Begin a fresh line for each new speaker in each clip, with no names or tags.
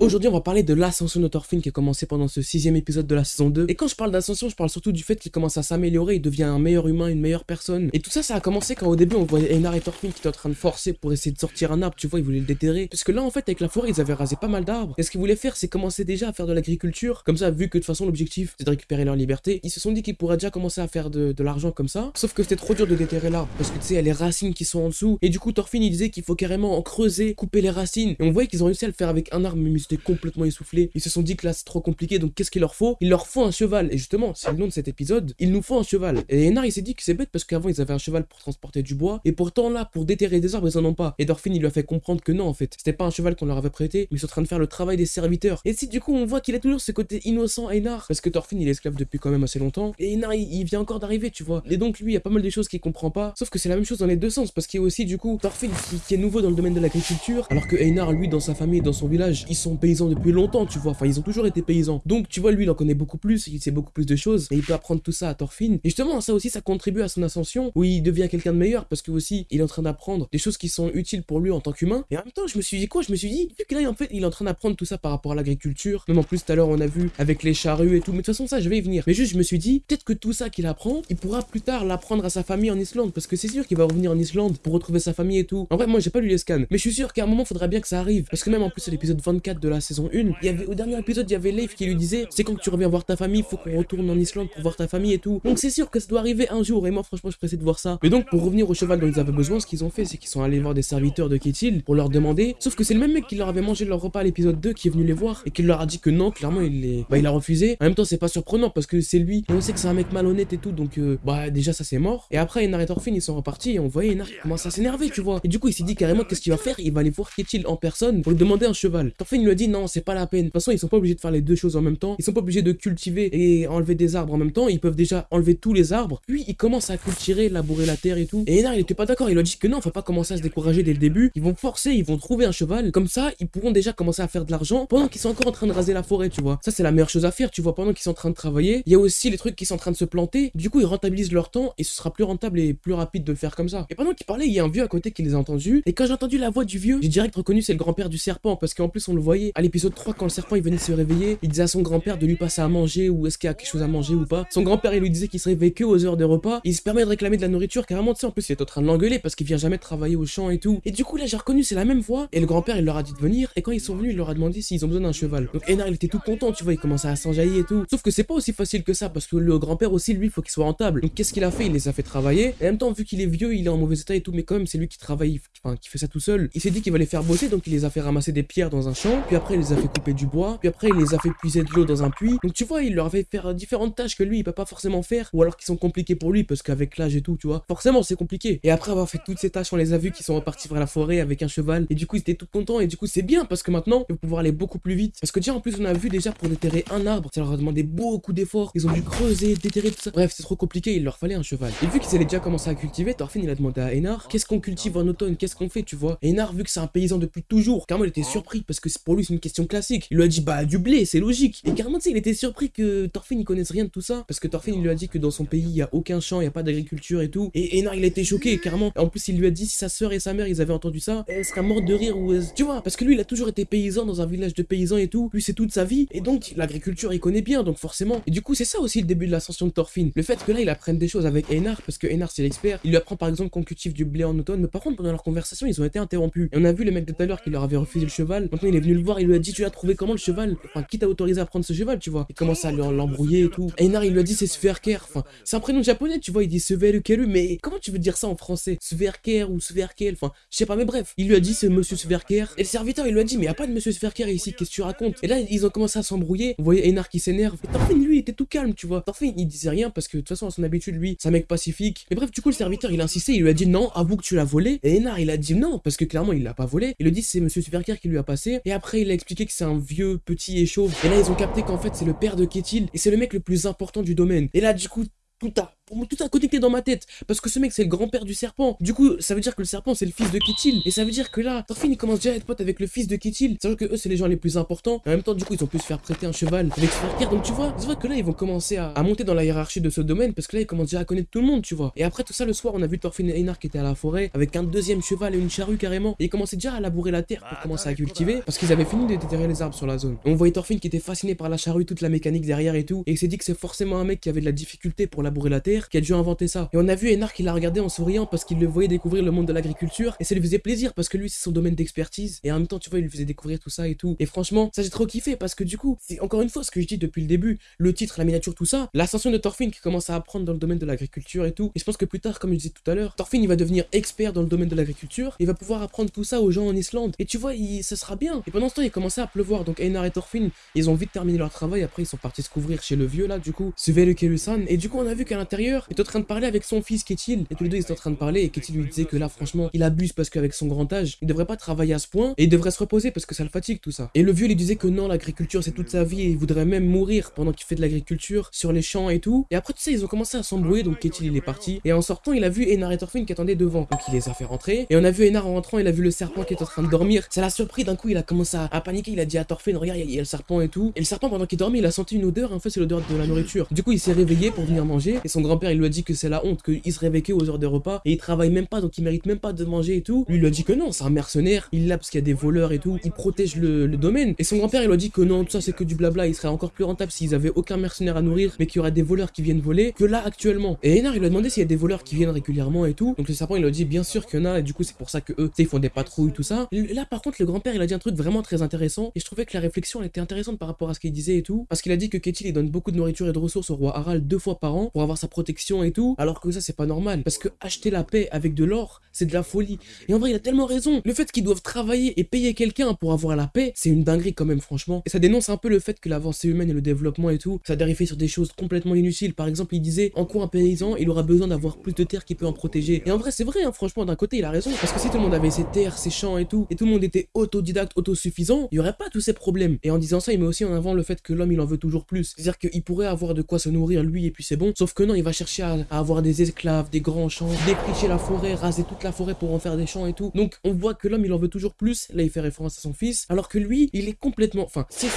Aujourd'hui, on va parler de l'ascension de Thorfinn qui a commencé pendant ce sixième épisode de la saison 2. Et quand je parle d'ascension, je parle surtout du fait qu'il commence à s'améliorer, il devient un meilleur humain, une meilleure personne. Et tout ça, ça a commencé quand au début, on voyait Einar et Thorfinn qui étaient en train de forcer pour essayer de sortir un arbre, tu vois, ils voulaient le déterrer. Parce que là, en fait, avec la forêt, ils avaient rasé pas mal d'arbres. Et ce qu'ils voulaient faire, c'est commencer déjà à faire de l'agriculture. Comme ça, vu que de toute façon, l'objectif, c'est de récupérer leur liberté, ils se sont dit qu'ils pourraient déjà commencer à faire de, l'argent comme ça. Sauf que c'était trop dur de déterrer l'arbre. Parce que tu sais, il y a les racines qui sont en dessous. Et du coup, Thorfinn, il disait qu'il faut carrément en creuser, couper les racines. Et on voyait qu'ils ont réussi à le faire avec un arbre, ils complètement essoufflés ils se sont dit que là c'est trop compliqué, donc qu'est-ce qu'il leur faut? Il leur faut un cheval. Et justement, c'est le nom de cet épisode, il nous faut un cheval. Et Enar il s'est dit que c'est bête parce qu'avant ils avaient un cheval pour transporter du bois, et pourtant là, pour déterrer des arbres, ils en ont pas. Et Dorfin il lui a fait comprendre que non en fait, c'était pas un cheval qu'on leur avait prêté, mais ils sont en train de faire le travail des serviteurs. Et si du coup on voit qu'il a toujours ce côté innocent Enar, parce que Thorfinn il est esclave depuis quand même assez longtemps, et Enar il, vient encore d'arriver, tu vois. Et donc lui, il y a pas mal de choses qu'il comprend pas, sauf que c'est la même chose dans les deux sens, parce qu'il y a aussi du coup Thorfinn qui, est nouveau dans le domaine de l'agriculture, alors que Einar lui dans sa famille, dans son village, ils sont paysans depuis longtemps, tu vois. Enfin, ils ont toujours été paysans. Donc, tu vois, lui, il en connaît beaucoup plus, il sait beaucoup plus de choses, et il peut apprendre tout ça à Thorfinn. Et justement, ça aussi, ça contribue à son ascension, où il devient quelqu'un de meilleur, parce que aussi, il est en train d'apprendre des choses qui sont utiles pour lui en tant qu'humain. Et en même temps, je me suis dit quoi? Je me suis dit, vu que là, en fait, il est en train d'apprendre tout ça par rapport à l'agriculture, même en plus, tout à l'heure, on a vu avec les charrues et tout, mais de toute façon, ça, je vais y venir. Mais juste, je me suis dit, peut-être que tout ça qu'il apprend, il pourra plus tard l'apprendre à sa famille en Islande, parce que c'est sûr qu'il va revenir en Islande pour retrouver sa famille et tout. En vrai, moi, j'ai pas lu les scans, mais je suis sûr qu'à un moment, faudra bien que ça arrive, parce que même en plus, à l'épisode 24 de la saison 1, il y avait, au dernier épisode, il y avait Leif qui lui disait c'est quand tu reviens voir ta famille, faut qu'on retourne en Islande pour voir ta famille et tout. Donc c'est sûr que ça doit arriver un jour et moi franchement je pressé de voir ça. Mais donc pour revenir au cheval dont ils avaient besoin, ce qu'ils ont fait c'est qu'ils sont allés voir des serviteurs de Ketil pour leur demander. Sauf que c'est le même mec qui leur avait mangé leur repas à l'épisode 2 qui est venu les voir et qui leur a dit que non, clairement il les... bah, il a refusé. En même temps c'est pas surprenant parce que c'est lui et on sait que c'est un mec malhonnête et tout donc euh, bah déjà ça c'est mort. Et après Enar et Thorfinn ils sont repartis et on voyait Enar commence à s'énerver tu vois. Et du coup il s'est dit carrément qu'est-ce qu'il va faire? Il va aller voir Ketil en personne pour lui demander un cheval. Thorfinn lui a dit non c'est pas la peine. De toute façon ils sont pas obligés de faire les deux choses en même temps. Ils sont pas obligés de cultiver et enlever des arbres en même temps. Ils peuvent déjà enlever tous les arbres. Puis ils commencent à cultiver, labourer la terre et tout. Et Enar, il était pas d'accord. Il a dit que non, faut pas commencer à se décourager dès le début. Ils vont forcer, ils vont trouver un cheval. Comme ça, ils pourront déjà commencer à faire de l'argent pendant qu'ils sont encore en train de raser la forêt, tu vois. Ça, c'est la meilleure chose à faire, tu vois. Pendant qu'ils sont en train de travailler, il y a aussi les trucs qui sont en train de se planter. Du coup, ils rentabilisent leur temps et ce sera plus rentable et plus rapide de le faire comme ça. Et pendant qu'ils parlaient, il y a un vieux à côté qui les a entendus. Et quand j'ai entendu la voix du vieux, j'ai direct reconnu c'est le grand-père du serpent parce qu'en plus, on le voyait à l'épisode 3 quand le serpent il venait se réveiller. Il disait à son grand-père de lui passer à manger ou est-ce qu'il y a quelque chose à manger ou pas. Son grand-père, il lui disait qu'il se que aux heures de repas. Il se permet de réclamer de la nourriture carrément, tu sais, en plus, il est en train de l'engueuler parce qu'il vient jamais travailler au champ et tout. Et du coup, là, j'ai reconnu, c'est la même voix. Et le grand-père, il leur a dit de venir. Et quand ils sont venus, il leur a demandé s'ils ont besoin d'un cheval. Donc Enar, il était tout content, tu vois, il commençait à s'enjailler et tout. Sauf que c'est pas aussi facile que ça parce que le grand-père aussi, lui, faut qu'il soit rentable. Donc qu'est-ce qu'il a fait? Il les a fait travailler. Et en même temps, vu qu'il est vieux, il est en mauvais état et tout, mais quand même, c'est lui qui travaille, enfin, qui fait ça tout seul. Il s'est dit qu'il va faire bosser, donc il les a fait ramasser des pierres dans un champ. Après, il les a fait couper du bois. Puis après, il les a fait puiser de l'eau dans un puits. Donc tu vois, il leur avait fait différentes tâches que lui il peut pas forcément faire ou alors qui sont compliquées pour lui parce qu'avec l'âge et tout tu vois. Forcément c'est compliqué. Et après avoir fait toutes ces tâches on les a vus qui sont repartis vers la forêt avec un cheval. Et du coup ils étaient tout contents. Et du coup c'est bien parce que maintenant ils vont pouvoir aller beaucoup plus vite. Parce que déjà en plus on a vu déjà pour déterrer un arbre ça leur a demandé beaucoup d'efforts. Ils ont dû creuser déterrer tout ça. Bref c'est trop compliqué il leur fallait un cheval. Et vu qu'ils allaient déjà commencer à cultiver Thorfinn il a demandé à Enar qu'est-ce qu'on cultive en automne? Qu'est-ce qu'on fait tu vois? Et Enar vu que c'est un paysan depuis toujours carrément il était surpris parce que pour lui une question classique il lui a dit bah du blé c'est logique et carrément tu sais il était surpris que Thorfinn il connaisse rien de tout ça parce que Thorfinn il lui a dit que dans son pays il y a aucun champ, il y a pas d'agriculture et tout. Et Enar il a été choqué carrément. En plus il lui a dit si sa sœur et sa mère ils avaient entendu ça, elle serait morte de rire ou tu vois parce que lui il a toujours été paysan dans un village de paysans et tout. Lui c'est toute sa vie et donc l'agriculture il connaît bien donc forcément. Et du coup c'est ça aussi le début de l'ascension de Thorfinn. Le fait que là il apprenne des choses avec Enar parce que Enar c'est l'expert. Il lui apprend par exemple qu'on cultive du blé en automne mais par contre pendant leur conversation ils ont été interrompus. Et on a vu le mec de tout à l'heure qui leur avait refusé le cheval. Maintenant il est venu le voir, il lui a dit tu as trouvé comment le cheval? Enfin qui t'a autorisé à prendre ce cheval tu vois? Il commence à l'embrouiller et tout. Enar il lui a dit c'est Sverker. Enfin c'est un prénom japonais, tu vois, il dit Sverukeru, mais comment tu veux dire ça en français? Sverker ou Sverkel, enfin, je sais pas, mais bref. Il lui a dit c'est monsieur Sverker, et le serviteur il lui a dit mais y a pas de monsieur Sverker ici, qu'est-ce que tu racontes? Et là ils ont commencé à s'embrouiller, vous voyez Enar qui s'énerve, et Thorfinn lui il était tout calme, tu vois. Thorfinn il disait rien parce que de toute façon à son habitude lui, c'est un mec pacifique. Mais bref, du coup le serviteur il a insisté, il lui a dit non, avoue que tu l'as volé, et Enar il a dit non parce que clairement il l'a pas volé. Il lui dit c'est monsieur Sverker qui lui a passé, et après il a expliqué que c'est un vieux petit et chauve. Et là ils ont capté qu'en fait c'est le père de Ketil, et c'est le mec le plus important du domaine. Et là du coup tout a tout a connecté dans ma tête. Parce que ce mec, c'est le grand-père du serpent. Du coup, ça veut dire que le serpent, c'est le fils de Ketil. Et ça veut dire que là, Thorfinn, il commence déjà à être pote avec le fils de Ketil. Sachant que eux, c'est les gens les plus importants. En même temps, du coup, ils ont pu se faire prêter un cheval avec frère Donc tu vois, tu vois que là, ils vont commencer à, monter dans la hiérarchie de ce domaine. Parce que là, ils commencent déjà à connaître tout le monde, tu vois. Et après tout ça, le soir, on a vu Thorfinn et Einar qui étaient à la forêt avec un deuxième cheval et une charrue carrément. Et ils commençaient déjà à labourer la terre pour commencer à cultiver. Parce qu'ils avaient fini de déterrer les arbres sur la zone. on voyait Thorfinn qui était fasciné par la charrue, toute la mécanique derrière et tout. Et il s'est dit que c'est forcément un mec qui avait de la difficulté pour labourer la terre qui a dû inventer ça. Et on a vu Einar qui l'a regardé en souriant parce qu'il le voyait découvrir le monde de l'agriculture. Et ça lui faisait plaisir parce que lui, c'est son domaine d'expertise. Et en même temps, tu vois, il lui faisait découvrir tout ça et tout. Et franchement, ça j'ai trop kiffé parce que du coup, c'est encore une fois ce que je dis depuis le début. Le titre, la miniature, tout ça. L'ascension de Thorfinn qui commence à apprendre dans le domaine de l'agriculture et tout. Et je pense que plus tard, comme je disais tout à l'heure, Thorfinn il va devenir expert dans le domaine de l'agriculture. Il va pouvoir apprendre tout ça aux gens en Islande. Et tu vois, ça sera bien. Et pendant ce temps, il commençait à pleuvoir. Donc Einar et Thorfinn, ils ont vite terminé leur travail. Après, ils sont partis se couvrir chez le vieux là, du coup, Svele Kelusan. Et du coup, on a vu qu'à l'intérieur, est en train de parler avec son fils Ketil. Et tous les deux, ils sont en train de parler. Et Ketil lui disait que là, franchement, il abuse parce qu'avec son grand âge, il devrait pas travailler à ce point. Et il devrait se reposer parce que ça le fatigue tout ça. Et le vieux lui disait que non, l'agriculture, c'est toute sa vie. Et il voudrait même mourir pendant qu'il fait de l'agriculture sur les champs et tout. Et après tout ça, ils ont commencé à s'embrouiller. Donc Ketil, il est parti. Et en sortant, il a vu Einar et Thorfinn qui attendaient devant. Donc il les a fait rentrer. Et on a vu Einar en rentrant, il a vu le serpent qui est en train de dormir. Ça l'a surpris d'un coup, il a commencé à, paniquer. Il a dit à Thorfinn, regarde, il y, a le serpent et tout. Et le serpent, pendant qu'il dormait, il a senti une odeur. En fait, c'est l'odeur de la nourriture. Du coup, il s'est réveillé pour venir manger. Et son grand-père, il lui a dit que c'est la honte, qu'il se réveille aux heures de repas. Et il travaille même pas, donc il mérite même pas de manger et tout. Lui, il lui a dit que non, c'est un mercenaire. Il l'a parce qu'il y a des voleurs et tout. Il protège le, domaine. Et son grand-père, il lui a dit que non, tout ça, c'est que du blabla. Il serait encore plus rentable s'ils avaient aucun mercenaire à nourrir, mais qu'il y aurait des voleurs qui viennent voler que là actuellement. Et Enar, il lui a demandé s'il y a des voleurs qui viennent régulièrement et tout. Donc le serpent, il lui a dit bien sûr qu'il y en a. Et du coup, c'est pour ça que eux, ils font des patrouilles, tout ça. là, par contre, le grand-père, il a dit un truc vraiment très intéressant. Et je trouvais que la réflexion, elle était intéressante par rapport à ce qu'il disait et tout. Parce qu'il a dit que Ketil, il donne beaucoup de nourriture et de ressources au roi deux fois par an pour avoir sa protection et tout. Alors que ça, c'est pas normal. Parce que acheter la paix avec de l'or, c'est de la folie. Et en vrai, il a tellement raison. Le fait qu'ils doivent travailler et payer quelqu'un pour avoir la paix, c'est une dinguerie quand même, franchement. Et ça dénonce un peu le fait que l'avancée humaine et le développement et tout, ça dérive sur des choses complètement inutiles. Par exemple, il disait en quoi un paysan, il aura besoin d'avoir plus de terre qui peut en protéger. Et en vrai, c'est vrai, hein, franchement, d'un côté, il a raison. Parce que si tout le monde avait ses terres, ses champs et tout, et tout le monde était autodidacte, autosuffisant, il y aurait pas tous ces problèmes. Et en disant ça, il met aussi en avant le fait que l'homme, il en veut toujours plus. C'est-à-dire qu'il pourrait avoir de quoi se nourrir lui et puis c'est bon. Sauf que non, il va chercher à, avoir des esclaves, des grands champs, défricher la forêt, raser toute la forêt pour en faire des champs et tout. Donc on voit que l'homme, il en veut toujours plus. Là, il fait référence à son fils. Alors que lui, il est complètement. Enfin, c'est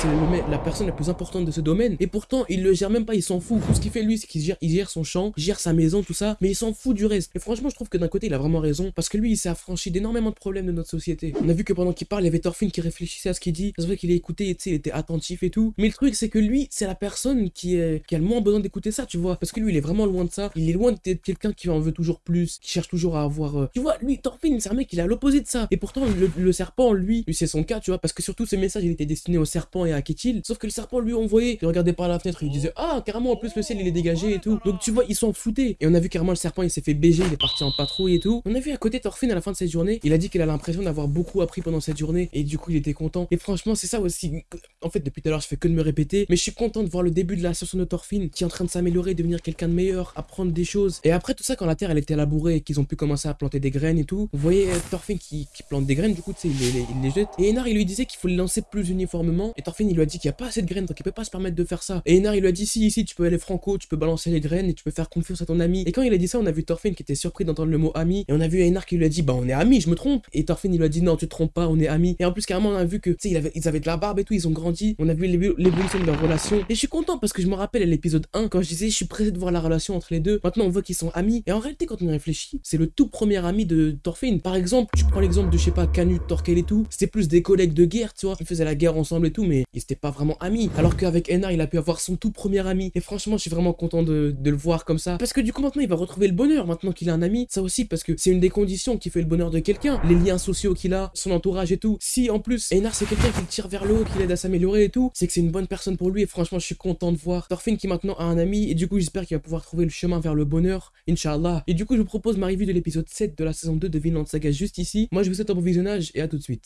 la personne la plus importante de ce domaine. Et pourtant, il le gère même pas, il s'en fout. Tout ce qu'il fait lui, c'est qu'il gère, il gère son champ, gère sa maison, tout ça. Mais il s'en fout du reste. Et franchement, je trouve que d'un côté, il a vraiment raison. Parce que lui, il s'est affranchi d'énormément de problèmes de notre société. On a vu que pendant qu'il parle, il y avait Thorfinn qui réfléchissait à ce qu'il dit. Se voit qu'il écouté, et, il était attentif et tout. Mais le truc, c'est que lui, c'est la personne qui, qui a le moins besoin d'écouter ça, tu vois. Parce que lui, il est vraiment loin de ça. Il est loin d'être quelqu'un qui en veut toujours plus, qui cherche toujours à avoir. Euh, tu vois, lui, Thorfinn, c'est un mec, il est à l'opposé de ça. Et pourtant, le, serpent, lui, lui c'est son cas, tu vois. Parce que surtout, ce message, il était destiné au serpent et à Ketil. Sauf que le serpent, lui, envoyait, il regardait par la fenêtre, il disait Ah, carrément, en plus, le ciel, il est dégagé et tout. Donc, tu vois, ils s'en foutaient. Et on a vu carrément le serpent, il s'est fait baiser, il est parti en patrouille et tout. On a vu à côté Thorfinn à la fin de cette journée, il a dit qu'il a l'impression d'avoir beaucoup appris pendant cette journée. Et du coup, il était content. Et franchement, c'est ça aussi. En fait, depuis tout à l'heure, je fais que de me répéter. Mais je suis content de voir le début de la session de Thorfinn qui est en train de s'améliorer, devenir quelqu'un de meilleur, apprendre des choses. Et après tout ça, quand la terre elle était labourée et qu'ils ont pu commencer à planter des graines et tout, vous voyez euh, Thorfinn qui, plante des graines, du coup, tu sais, il les, jette. Et Enar, il lui disait qu'il faut les lancer plus uniformément. Et Thorfinn, il lui a dit qu'il n'y a pas assez de graines, donc il peut pas se permettre de faire ça. Et Enar, il lui a dit si, ici, tu peux aller franco, tu peux balancer les graines et tu peux faire confiance à ton ami. Et quand il a dit ça, on a vu Thorfinn qui était surpris d'entendre le mot ami. Et on a vu Enar qui lui a dit bah on est amis, je me trompe. Et Thorfinn, il lui a dit non, tu te trompes pas, on est amis. Et en plus, carrément, on a vu que, tu sais, ils avaient de la barbe et tout, ils ont grandi. On a vu l'évolution de leur relation. Et je suis content parce que je me rappelle à l'épisode 1 quand je disais je suis pressé de voir la relation entre les deux. Maintenant, on voit qu'ils sont amis. Et en réalité, quand on y réfléchit, c'est le tout premier ami de Thorfinn. Par exemple, tu prends l'exemple de, je sais pas, Canute, Torquel et tout. C'était plus des collègues de guerre, tu vois. Ils faisaient la guerre ensemble et tout, mais ils étaient pas vraiment amis. Alors qu'avec Enar, il a pu avoir son tout premier ami. Et franchement, je suis vraiment content de, le voir comme ça. Parce que du coup, maintenant, il va retrouver le bonheur. Maintenant qu'il a un ami, ça aussi, parce que c'est une des conditions qui fait le bonheur de quelqu'un. Les liens sociaux qu'il a, son entourage et tout. Si en plus, Enar, c'est quelqu'un qui le tire vers le haut, qui l'aide à s'améliorer et tout, c'est que c'est une bonne personne pour lui. Et franchement, je suis content de voir Thorfinn qui maintenant a un ami. Et du coup, j'espère qu'il va pouvoir trouver le chemin vers le bonheur, Inch'Allah. Et du coup, je vous propose ma revue de l'épisode 7 de la saison 2 de Vinland Saga juste ici. Moi, je vous souhaite un bon visionnage et à tout de suite.